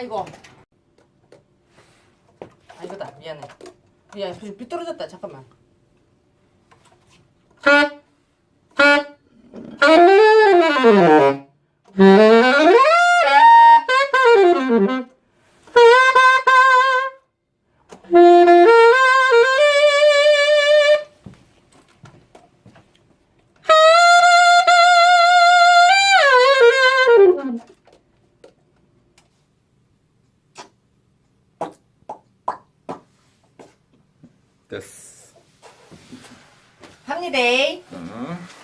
아이고. 아 이거다 미안해. 야 삐뚤어졌다 잠깐만. 됐어. 합니다. 응.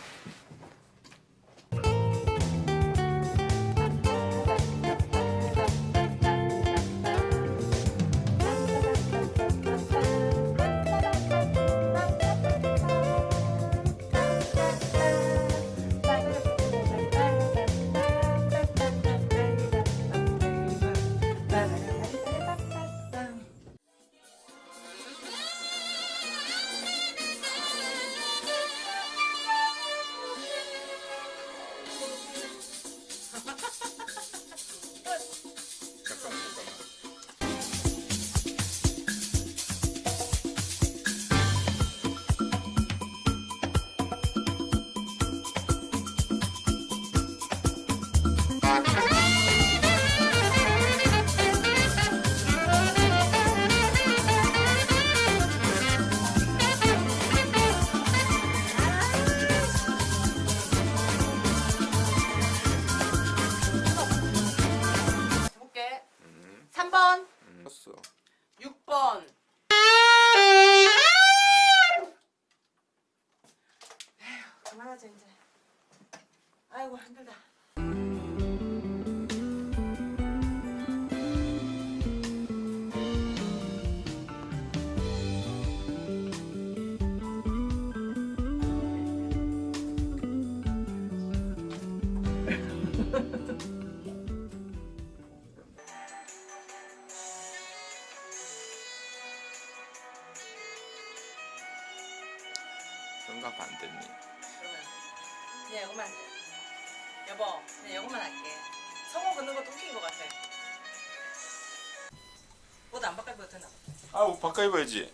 그만하자 이제. 아이고 힘들다. 뭔가 반대니. 그러면 그냥 할게. 여보, 그냥 이거만 할게. 성공 걷는 것도 웃긴 것 같아. 옷 안 바꿔 입어도 되나? 아, 옷 바꿔 입어야지.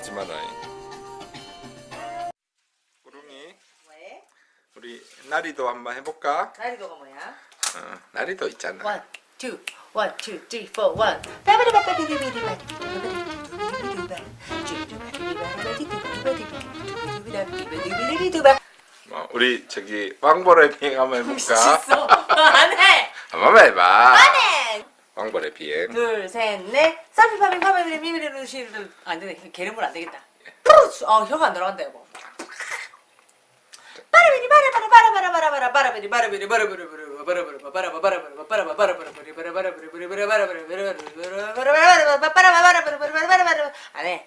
그런 거 하지 마라. 구름이, 왜? 우리 나리도 한번 해볼까? 나리도가 뭐야? 어, 나리도 있잖아. One, two, one, two, three, four, one. 뭐, 우리 저기 비행 한번 해볼까? 미쳤어. 안 해. 한번 해봐. 안 해. 왕벌의 비행. 둘, 셋, 넷. 사비파비 파비리 미미리 시를 안 되네. 개름을 안 되겠다. 푸르스. 어, 혀가 안 들어간다 여보. 바라비리 바라바라 바라바라 바라바라 바라비리 바라비리 바라바라 바라바라 바라바라 바라바라 바라바라 바라바라 바라바라 바라바라 바라바라 바라바라 바라바라 바라바라 바라바라 바라바라 바라바라 바라바라 안 해.